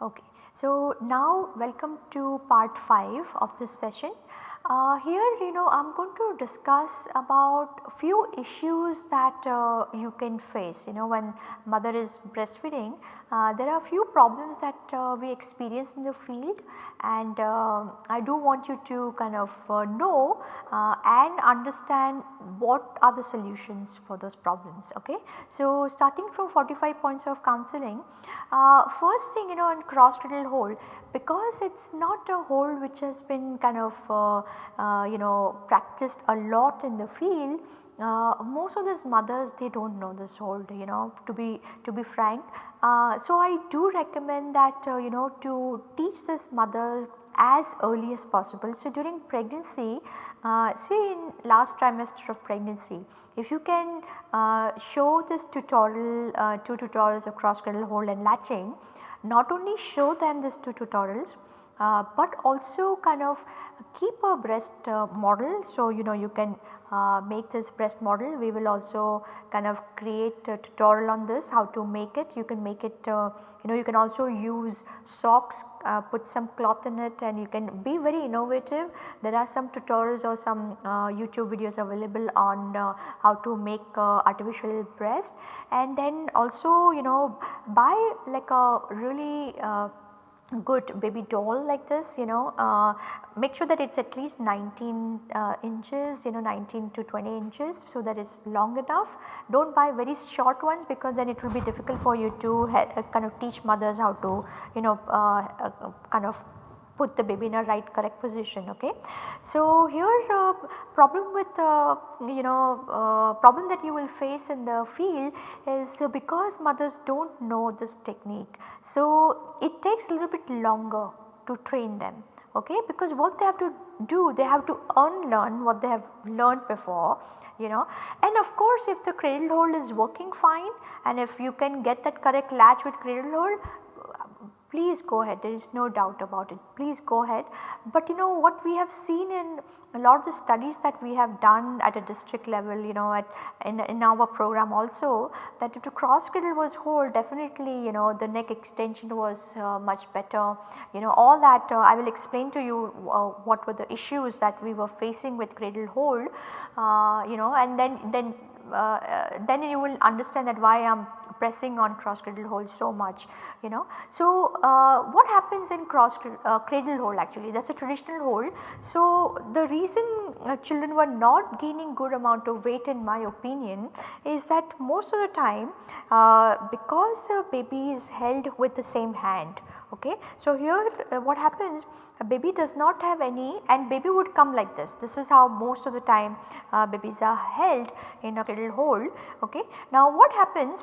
Okay. So, now welcome to part 5 of this session. Uh, here you know I am going to discuss about few issues that uh, you can face you know when mother is breastfeeding uh, there are a few problems that uh, we experience in the field and uh, I do want you to kind of uh, know and understand what are the solutions for those problems ok. So starting from 45 points of counseling first thing you know in cross cradle hold because it is not a hold which has been kind of uh, uh, you know practiced a lot in the field uh, most of these mothers they do not know this hold you know to be to be frank. Uh, so I do recommend that uh, you know to teach this mother as early as possible. So during pregnancy uh, say in last trimester of pregnancy if you can show this tutorial, two tutorials of cross cradle hold and latching not only show them these two tutorials uh, but also kind of keep a breast uh, model. So, you know you can uh, make this breast model. We will also kind of create a tutorial on this how to make it. You can make it uh, you know you can also use socks uh, put some cloth in it and you can be very innovative. There are some tutorials or some YouTube videos available on how to make artificial breast. And then also you know buy like a really good baby doll like this you know uh, make sure that it is at least 19 uh, inches you know 19 to 20 inches so that is long enough. Do not buy very short ones because then it will be difficult for you to uh, kind of teach mothers how to you know uh, uh, kind of put the baby in a right correct position okay. So here uh, problem with uh, you know uh, problem that you will face in the field is because mothers do not know this technique. So it takes a little bit longer to train them okay because what they have to do they have to unlearn what they have learned before you know and of course if the cradle hold is working fine and if you can get that correct latch with cradle hold please go ahead. There is no doubt about it. Please go ahead. But you know what we have seen in a lot of the studies that we have done at a district level you know at in, in our program also that if the cross cradle was hold definitely you know the neck extension was uh, much better. You know all that uh, I will explain to you uh, what were the issues that we were facing with cradle hold uh, you know and then then uh, uh, then you will understand that why I am pressing on cross cradle hold so much you know. So, uh, what happens in cross uh, cradle hold actually that is a traditional hold. So, the reason uh, children were not gaining good amount of weight in my opinion is that most of the time uh, because the baby is held with the same hand okay. So, here uh, what happens a baby does not have any and baby would come like this. This is how most of the time uh, babies are held in a little hold okay. Now what happens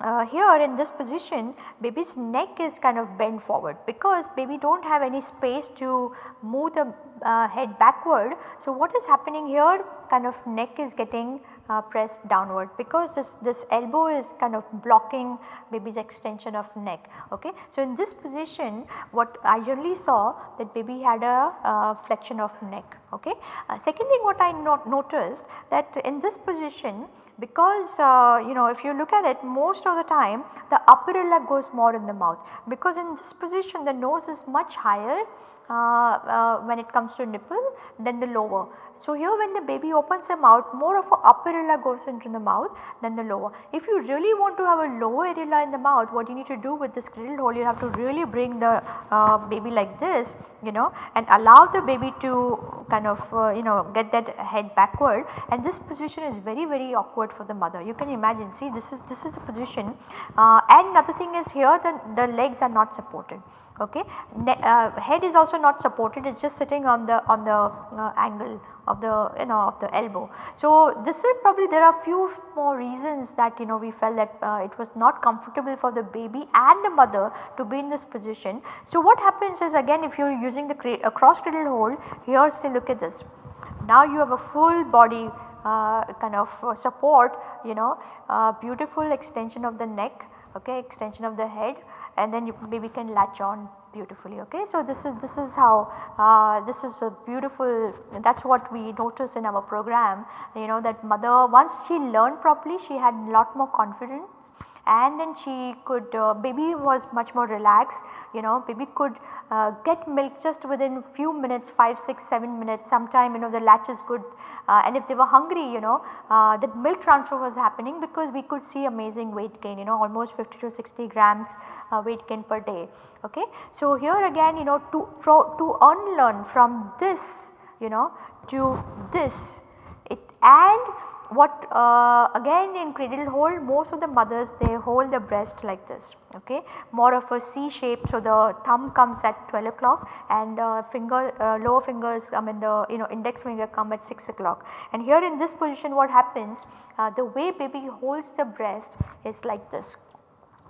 uh, here in this position baby's neck is kind of bent forward because baby do not have any space to move the uh, head backward. So, what is happening here kind of neck is getting uh, pressed downward because this, this elbow is kind of blocking baby's extension of neck. Okay. So, in this position what I generally saw that baby had a uh, flexion of neck. Okay. Uh, second thing what I not noticed that in this position because uh, you know if you look at it most of the time the upper areola goes more in the mouth because in this position the nose is much higher when it comes to nipple than the lower. So, here when the baby opens the mouth more of a upper areola goes into the mouth than the lower. If you really want to have a lower areola in the mouth what you need to do with this cradle hold you have to really bring the uh, baby like this you know and allow the baby to kind of uh, you know get that head backward and this position is very very awkward for the mother. You can imagine see this is this is the position uh, and another thing is here the, the legs are not supported okay. Ne uh, head is also not supported it is just sitting on the on the uh, angle of the you know of the elbow. So, this is probably there are few more reasons that you know we felt that uh, it was not comfortable for the baby and the mother to be in this position. So, what happens is again if you are using the a cross cradle hold here still look at this. Now you have a full body uh, kind of uh, support you know uh, beautiful extension of the neck okay extension of the head and then you baby can latch on beautifully okay. So this is this is how uh, this is a beautiful that is what we notice in our program you know that mother once she learned properly she had lot more confidence and then she could uh, baby was much more relaxed you know baby could uh, get milk just within few minutes 5 6 7 minutes sometime you know the latch is good uh, and if they were hungry you know uh, the milk transfer was happening because we could see amazing weight gain you know almost 50 to 60 grams uh, weight gain per day okay. So here again you know to, to unlearn from this you know to this it and what uh, again in cradle hold most of the mothers they hold the breast like this okay more of a C shape. So, the thumb comes at 12 o'clock and uh, finger uh, lower fingers I mean the you know index finger come at 6 o'clock and here in this position what happens uh, the way baby holds the breast is like this.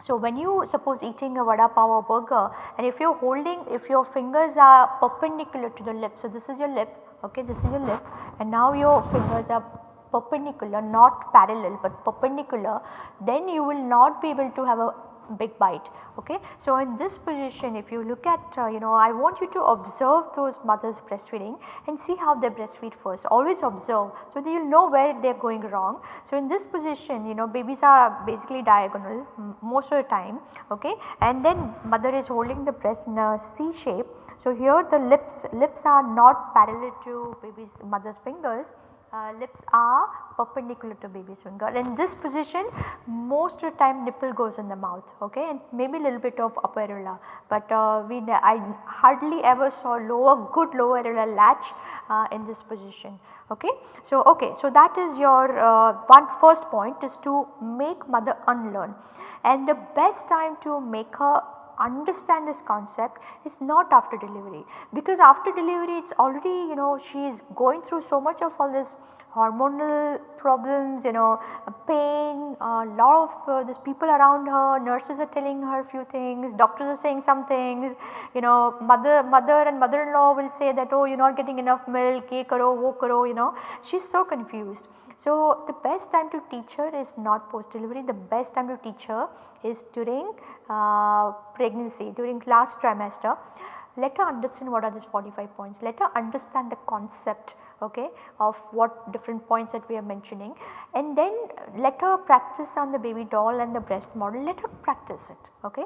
So, when you suppose eating a vada pav or burger and if you are holding if your fingers are perpendicular to the lip. So, this is your lip okay this is your lip and now your fingers are perpendicular not parallel but perpendicular then you will not be able to have a big bite okay. So, in this position if you look at uh, you know I want you to observe those mothers breastfeeding and see how they breastfeed first always observe so that you will know where they are going wrong. So, in this position you know babies are basically diagonal most of the time okay and then mother is holding the breast in a C shape. So, here the lips lips are not parallel to baby's mother's fingers uh, lips are perpendicular to baby's finger. In this position most of the time nipple goes in the mouth okay and maybe a little bit of upper areola but uh, we I hardly ever saw lower good lower areola latch uh, in this position okay. So, okay, so that is your uh, one first point is to make mother unlearn and the best time to make her understand this concept is not after delivery. Because after delivery it is already you know she is going through so much of all this hormonal problems you know pain a uh, lot of uh, people around her nurses are telling her a few things doctors are saying some things you know mother mother and mother-in-law will say that oh you are not getting enough milk ye karo wo karo you know. She is so confused so, the best time to teach her is not post delivery, the best time to teach her is during uh, pregnancy, during last trimester. Let her understand what are these 45 points, let her understand the concept okay, of what different points that we are mentioning and then let her practice on the baby doll and the breast model, let her practice it. Okay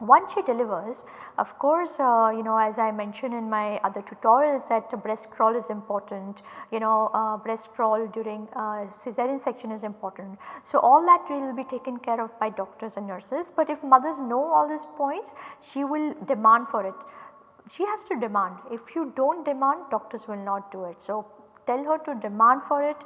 once she delivers of course uh, you know as I mentioned in my other tutorials that breast crawl is important you know uh, breast crawl during uh, cesarean section is important. So all that will be taken care of by doctors and nurses but if mothers know all these points she will demand for it. She has to demand if you do not demand doctors will not do it. So tell her to demand for it,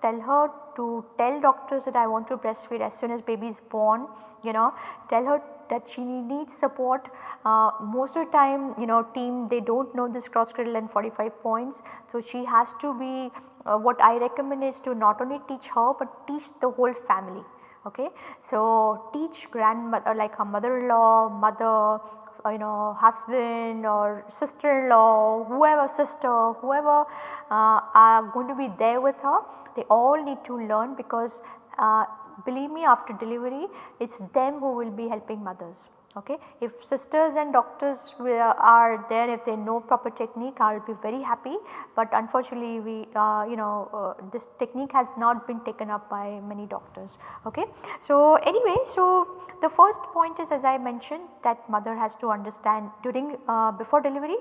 tell her to tell doctors that I want to breastfeed as soon as baby is born you know tell her that she needs support. Uh, most of the time you know team they do not know this cross cradle and 45 points. So, she has to be uh, what I recommend is to not only teach her but teach the whole family. Okay. So, teach grandmother like her mother-in-law, mother, you know husband or sister-in-law, whoever sister, whoever uh, are going to be there with her, they all need to learn because uh, believe me after delivery it is them who will be helping mothers. Okay. If sisters and doctors are there if they know proper technique I will be very happy but unfortunately we uh, you know uh, this technique has not been taken up by many doctors. Okay. So anyway so the first point is as I mentioned that mother has to understand during uh, before delivery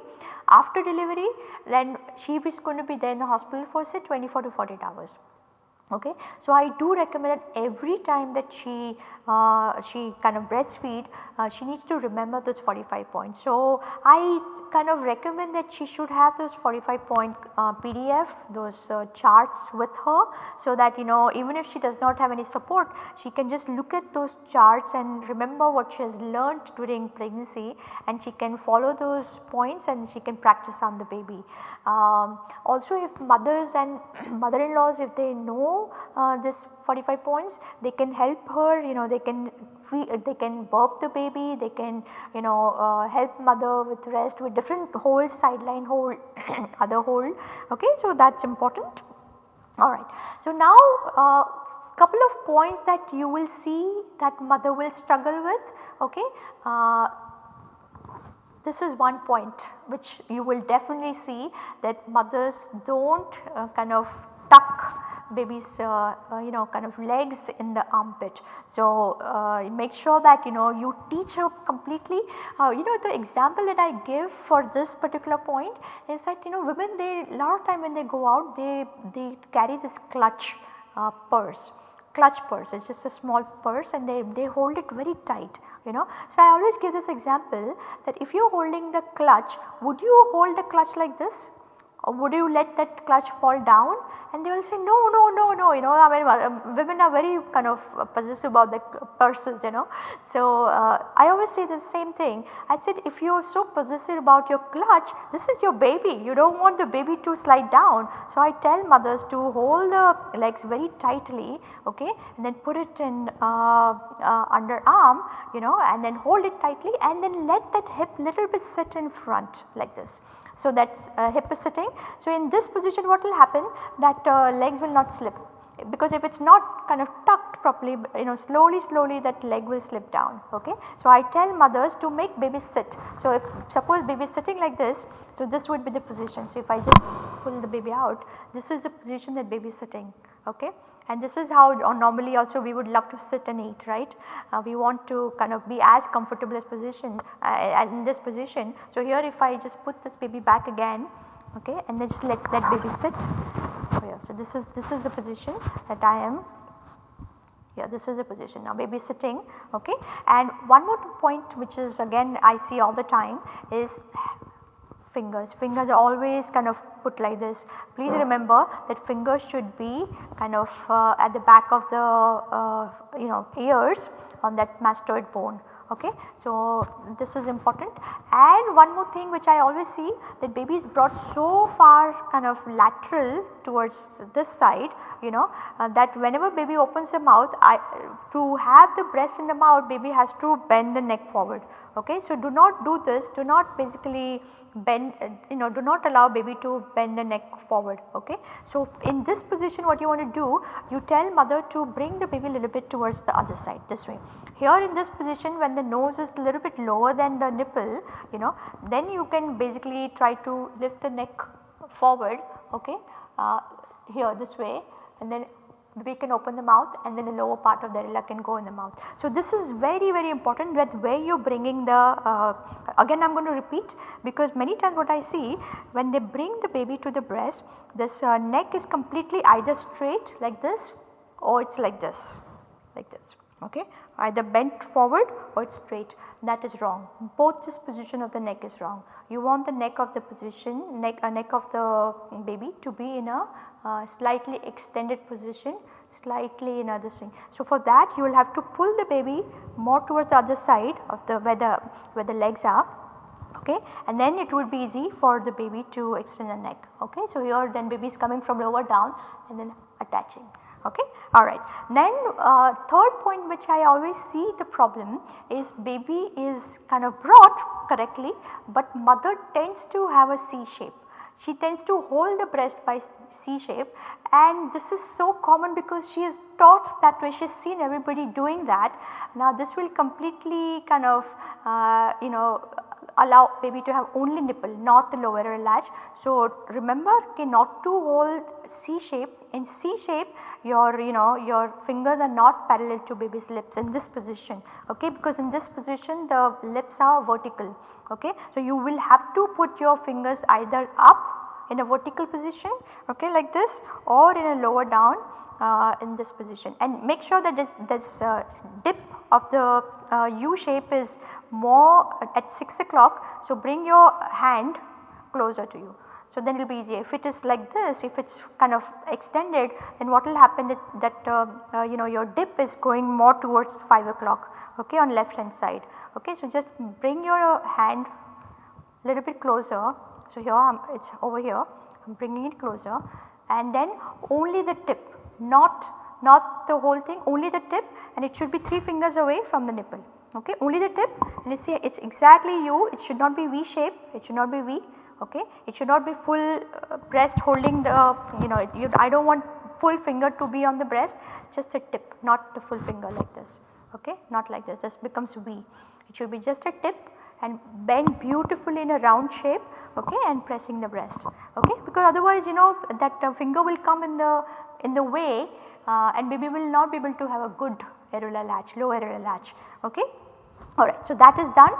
after delivery then she is going to be there in the hospital for say 24 to 48 hours okay. So, I do recommend that every time that she uh, she kind of breastfeed uh, she needs to remember those 45 points. So, I kind of recommend that she should have those 45 point uh, PDF those uh, charts with her so that you know even if she does not have any support she can just look at those charts and remember what she has learned during pregnancy and she can follow those points and she can practice on the baby. Um, also if mothers and mother-in-laws if they know uh, this 45 points they can help her you know they can feed, they can burp the baby they can you know uh, help mother with rest with different hold side-lying hold other hold okay. So that is important alright. So now uh, couple of points that you will see that mother will struggle with okay. Uh, this is one point which you will definitely see that mothers do not uh, kind of tuck baby's uh, uh, you know kind of legs in the armpit. So, uh, make sure that you know you teach her completely uh, you know the example that I give for this particular point is that you know women they a lot of time when they go out they, they carry this clutch purse clutch purse it is just a small purse and they, they hold it very tight you know. So, I always give this example that if you are holding the clutch would you hold the clutch like this would you let that clutch fall down and they will say no no no no you know I mean uh, women are very kind of possessive about the purses you know. So, uh, I always say the same thing I said if you are so possessive about your clutch this is your baby you do not want the baby to slide down. So, I tell mothers to hold the legs very tightly okay and then put it in uh, uh, under arm you know and then hold it tightly and then let that hip little bit sit in front like this. So, that uh, hip is sitting. So, in this position what will happen that uh, legs will not slip because if it is not kind of tucked properly you know slowly slowly that leg will slip down okay. So, I tell mothers to make baby sit. So, if suppose baby is sitting like this so this would be the position. So, if I just pull the baby out this is the position that baby is sitting okay and this is how normally also we would love to sit and eat right. Uh, we want to kind of be as comfortable as position uh, in this position. So, here if I just put this baby back again okay and then just let that baby sit here. So, this is this is the position that I am here this is the position now baby sitting okay and one more point which is again I see all the time is fingers. Fingers are always kind of put like this. Please remember that fingers should be kind of uh, at the back of the uh, you know ears on that mastoid bone okay. So, this is important and one more thing which I always see that baby is brought so far kind of lateral towards this side you know uh, that whenever baby opens the mouth I, to have the breast in the mouth baby has to bend the neck forward okay. So, do not do this do not basically bend uh, you know do not allow baby to bend the neck forward okay. So, in this position what you want to do you tell mother to bring the baby a little bit towards the other side this way. Here in this position when the nose is a little bit lower than the nipple you know then you can basically try to lift the neck forward okay uh, here this way and then we can open the mouth and then the lower part of the areola can go in the mouth. So, this is very very important that where you are bringing the uh, again I am going to repeat because many times what I see when they bring the baby to the breast this uh, neck is completely either straight like this or it is like this like this okay either bent forward or it is straight that is wrong both this position of the neck is wrong. You want the neck of the position neck uh, neck of the baby to be in a uh, slightly extended position slightly in other thing. So, for that you will have to pull the baby more towards the other side of the where the where the legs are okay and then it would be easy for the baby to extend the neck okay. So, here then baby is coming from lower down and then attaching okay alright. Then uh, third point which I always see the problem is baby is kind of brought correctly but mother tends to have a C shape she tends to hold the breast by C shape and this is so common because she is taught that way she has seen everybody doing that. Now this will completely kind of uh, you know allow baby to have only nipple not the lower latch. So remember okay, not to hold C shape in C shape your you know your fingers are not parallel to baby's lips in this position okay because in this position the lips are vertical okay. So you will have to put your fingers either up in a vertical position okay like this or in a lower down uh, in this position and make sure that this, this uh, dip of the uh, U shape is more at 6 o'clock. So, bring your hand closer to you. So, then it will be easier if it is like this if it is kind of extended then what will happen that, that uh, uh, you know your dip is going more towards 5 o'clock okay, on left hand side. Okay. So, just bring your hand a little bit closer. So, here it is over here I am bringing it closer and then only the tip not not the whole thing only the tip and it should be 3 fingers away from the nipple okay only the tip. And you see it is exactly U it should not be V shape. It should not be V. Okay it should not be full uh, breast holding the you know you, I do not want full finger to be on the breast. Just the tip not the full finger like this. Okay not like this. This becomes V. It should be just a tip and bend beautifully in a round shape okay and pressing the breast. Okay because otherwise you know that uh, finger will come in the in the way uh, and baby will not be able to have a good areolar latch low areolar latch okay alright. So, that is done.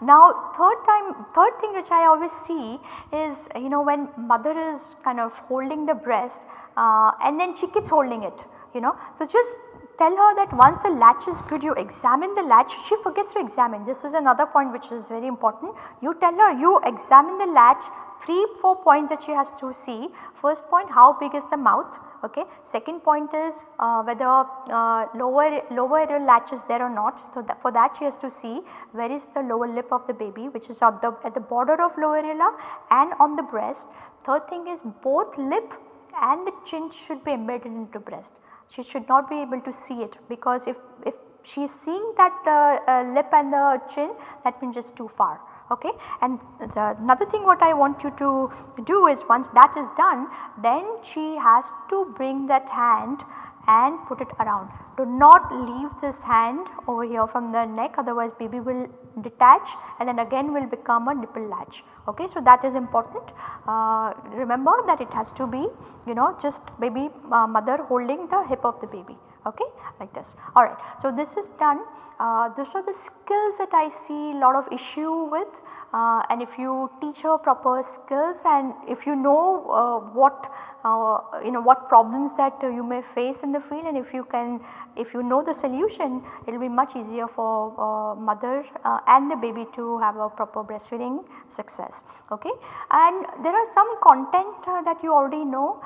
Now third time third thing which I always see is you know when mother is kind of holding the breast uh, and then she keeps holding it you know. So just tell her that once the latch is good you examine the latch she forgets to examine this is another point which is very important. You tell her you examine the latch 3 4 points that she has to see. First point how big is the mouth okay. Second point is uh, whether uh, lower lower latch is there or not. So, that for that she has to see where is the lower lip of the baby which is at the at the border of lower areola and on the breast. Third thing is both lip and the chin should be embedded into breast. She should not be able to see it because if, if she is seeing that uh, uh, lip and the chin that means it is too far okay. And the another thing what I want you to do is once that is done then she has to bring that hand and put it around. Do not leave this hand over here from the neck otherwise baby will detach and then again will become a nipple latch okay. So, that is important uh, remember that it has to be you know just baby uh, mother holding the hip of the baby okay like this alright. So, this is done uh, these are the skills that I see a lot of issue with uh, and if you teach her proper skills and if you know uh, what uh, you know what problems that you may face in the field and if you can if you know the solution it will be much easier for uh, mother uh, and the baby to have a proper breastfeeding success okay. And there are some content that you already know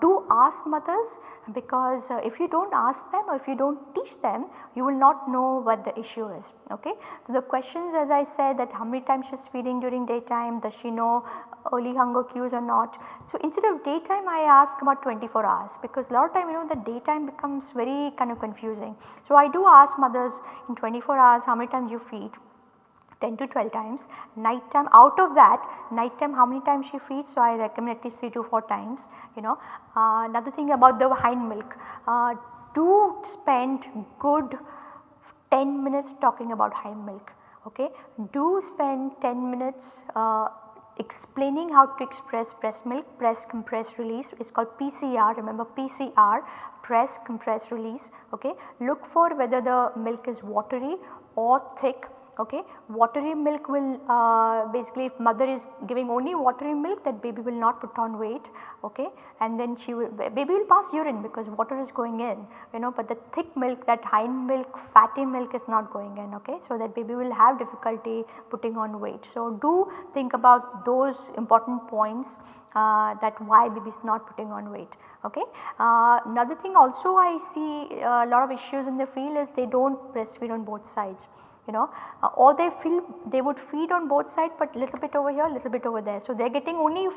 do ask mothers because if you do not ask them or if you do not teach them you will not know what the issue is okay. So, the questions as I said that how many times is feeding during daytime does she know early hunger cues or not. So, instead of daytime I ask about 24 hours because a lot of time you know the daytime becomes very kind of confusing. So, I do ask mothers in 24 hours how many times you feed 10 to 12 times, night time out of that night time how many times she feeds. So, I recommend at least 3 to 4 times you know. Uh, another thing about the hind milk, uh, do spend good 10 minutes talking about hind milk okay. Do spend 10 minutes uh, explaining how to express breast milk, press compress release is called PCR remember PCR press compress release okay. Look for whether the milk is watery or thick okay. Watery milk will uh, basically if mother is giving only watery milk that baby will not put on weight okay and then she will baby will pass urine because water is going in you know but the thick milk that hind milk fatty milk is not going in okay. So that baby will have difficulty putting on weight. So do think about those important points uh, that why baby is not putting on weight okay. Uh, another thing also I see a lot of issues in the field is they do not breastfeed on both sides you know uh, or they feel they would feed on both sides but little bit over here little bit over there. So, they are getting only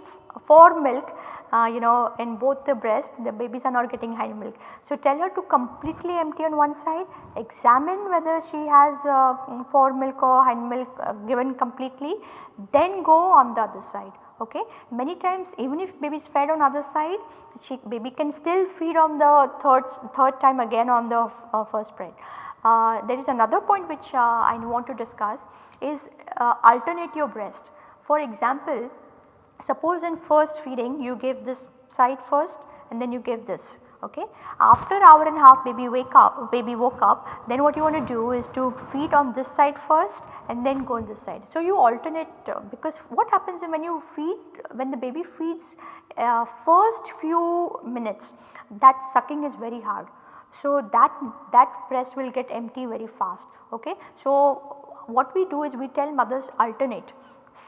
fore milk uh, you know in both the breast the babies are not getting hind milk. So, tell her to completely empty on one side examine whether she has uh, fore milk or hind milk uh, given completely then go on the other side okay. Many times even if baby is fed on other side she baby can still feed on the third third time again on the uh, first spread. Uh, there is another point which uh, I want to discuss is uh, alternate your breast. For example, suppose in first feeding you give this side first and then you give this okay. After hour and a half baby wake up baby woke up then what you want to do is to feed on this side first and then go on this side. So, you alternate uh, because what happens when you feed when the baby feeds uh, first few minutes that sucking is very hard so, that, that breast will get empty very fast. Okay. So, what we do is we tell mothers alternate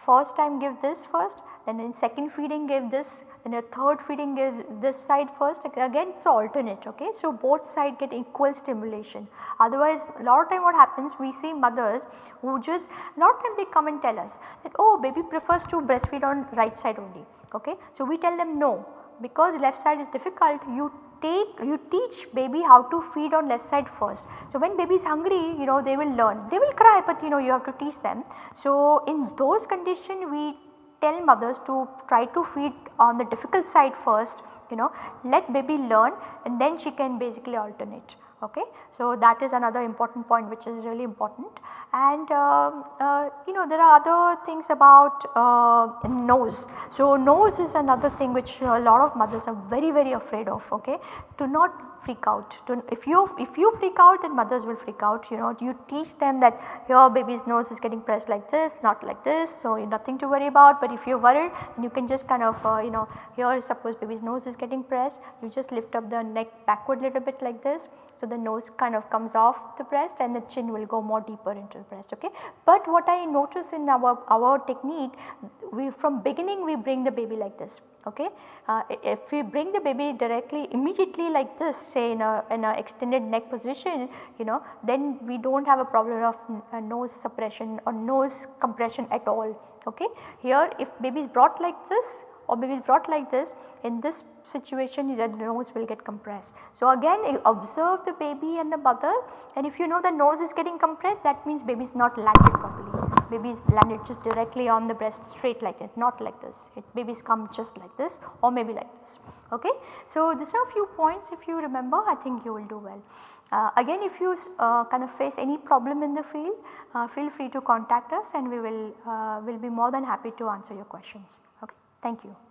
first time give this first then in second feeding give this then a third feeding give this side first again it is alternate okay. So, both side get equal stimulation otherwise a lot of time what happens we see mothers who just lot of time they come and tell us that oh baby prefers to breastfeed on right side only okay. So, we tell them no because left side is difficult you take you teach baby how to feed on left side first. So, when baby is hungry you know they will learn they will cry but you know you have to teach them. So, in those conditions we tell mothers to try to feed on the difficult side first you know let baby learn and then she can basically alternate okay. So that is another important point which is really important and um, uh, you know there are other things about uh, nose. So nose is another thing which a lot of mothers are very very afraid of okay. Do not freak out. If you if you freak out then mothers will freak out you know you teach them that your baby's nose is getting pressed like this not like this so nothing to worry about but if you are worried you can just kind of uh, you know here suppose baby's nose is getting pressed you just lift up the neck backward little bit like this. So the nose kind of comes off the breast and the chin will go more deeper into the breast okay. But what I notice in our, our technique we from beginning we bring the baby like this okay. Uh, if we bring the baby directly immediately like this say in a, in a extended neck position you know then we do not have a problem of uh, nose suppression or nose compression at all okay. Here if baby is brought like this or is brought like this in this situation the nose will get compressed. So again observe the baby and the mother and if you know the nose is getting compressed that means baby is not landed properly baby is landed just directly on the breast straight like it not like this it babies come just like this or maybe like this okay. So these are a few points if you remember I think you will do well. Uh, again if you uh, kind of face any problem in the field uh, feel free to contact us and we will uh, will be more than happy to answer your questions okay. Thank you.